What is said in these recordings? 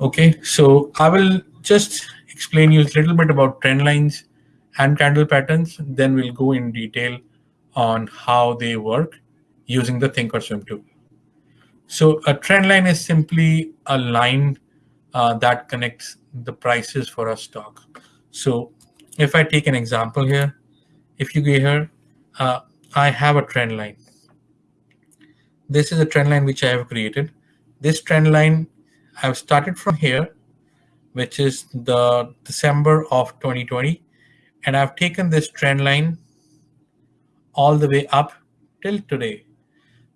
Okay, so I will just explain you a little bit about trend lines and candle patterns. Then we'll go in detail on how they work using the Thinkorswim tool. So a trend line is simply a line uh, that connects the prices for a stock. So if I take an example here, if you go here, uh, I have a trend line. This is a trend line which I have created. This trend line I've started from here, which is the December of 2020. And I've taken this trend line all the way up till today.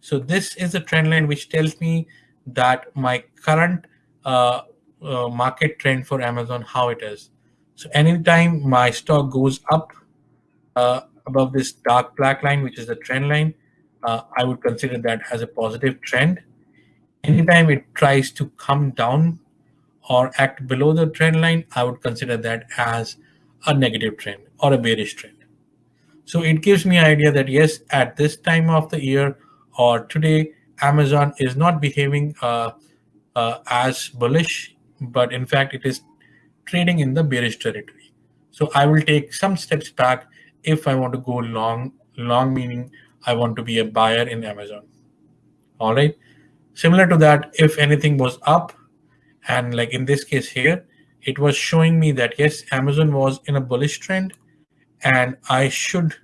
So this is a trend line which tells me that my current uh, uh, market trend for Amazon, how it is. So anytime my stock goes up uh, above this dark black line, which is the trend line, uh, I would consider that as a positive trend. Anytime it tries to come down or act below the trend line, I would consider that as a negative trend or a bearish trend. So it gives me an idea that yes, at this time of the year or today, Amazon is not behaving uh, uh, as bullish, but in fact, it is trading in the bearish territory. So I will take some steps back if I want to go long, long meaning I want to be a buyer in Amazon. All right. Similar to that, if anything was up, and like in this case here, it was showing me that yes, Amazon was in a bullish trend and I should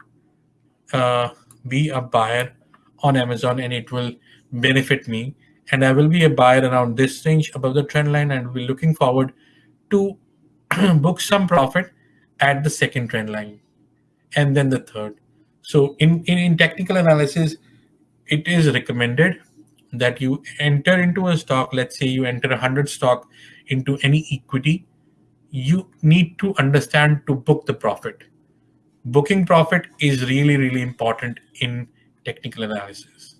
uh, be a buyer on Amazon and it will benefit me. And I will be a buyer around this range above the trend line and be looking forward to book some profit at the second trend line and then the third. So in, in, in technical analysis, it is recommended that you enter into a stock, let's say you enter 100 stock into any equity, you need to understand to book the profit. Booking profit is really, really important in technical analysis.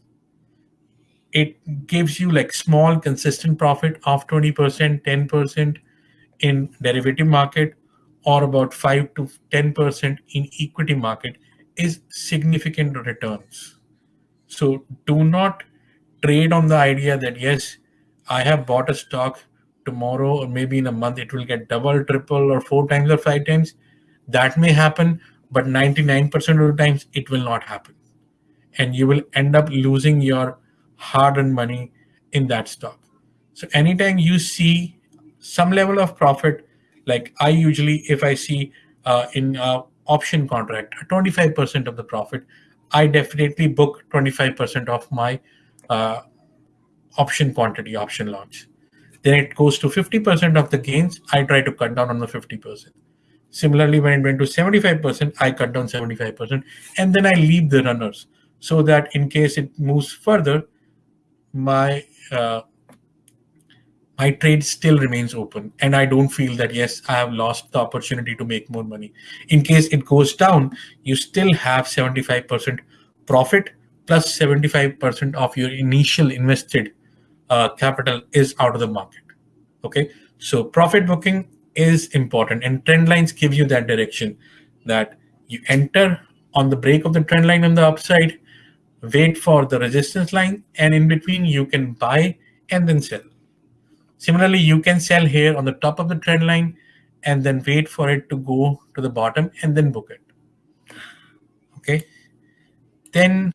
It gives you like small consistent profit of 20%, 10% in derivative market or about 5 to 10% in equity market is significant returns. So do not trade on the idea that, yes, I have bought a stock tomorrow or maybe in a month, it will get double, triple, or four times or five times. That may happen, but 99% of the times it will not happen. And you will end up losing your hard earned money in that stock. So anytime you see some level of profit, like I usually, if I see uh, in uh, option contract, 25% of the profit, I definitely book 25% of my uh, option quantity, option launch. Then it goes to 50% of the gains. I try to cut down on the 50%. Similarly, when it went to 75%, I cut down 75%. And then I leave the runners so that in case it moves further, my uh, my trade still remains open and I don't feel that, yes, I have lost the opportunity to make more money. In case it goes down, you still have 75% profit plus 75% of your initial invested uh, capital is out of the market. Okay, so profit booking is important and trend lines give you that direction that you enter on the break of the trend line on the upside, wait for the resistance line, and in between you can buy and then sell. Similarly, you can sell here on the top of the trend line and then wait for it to go to the bottom and then book it. Okay. Then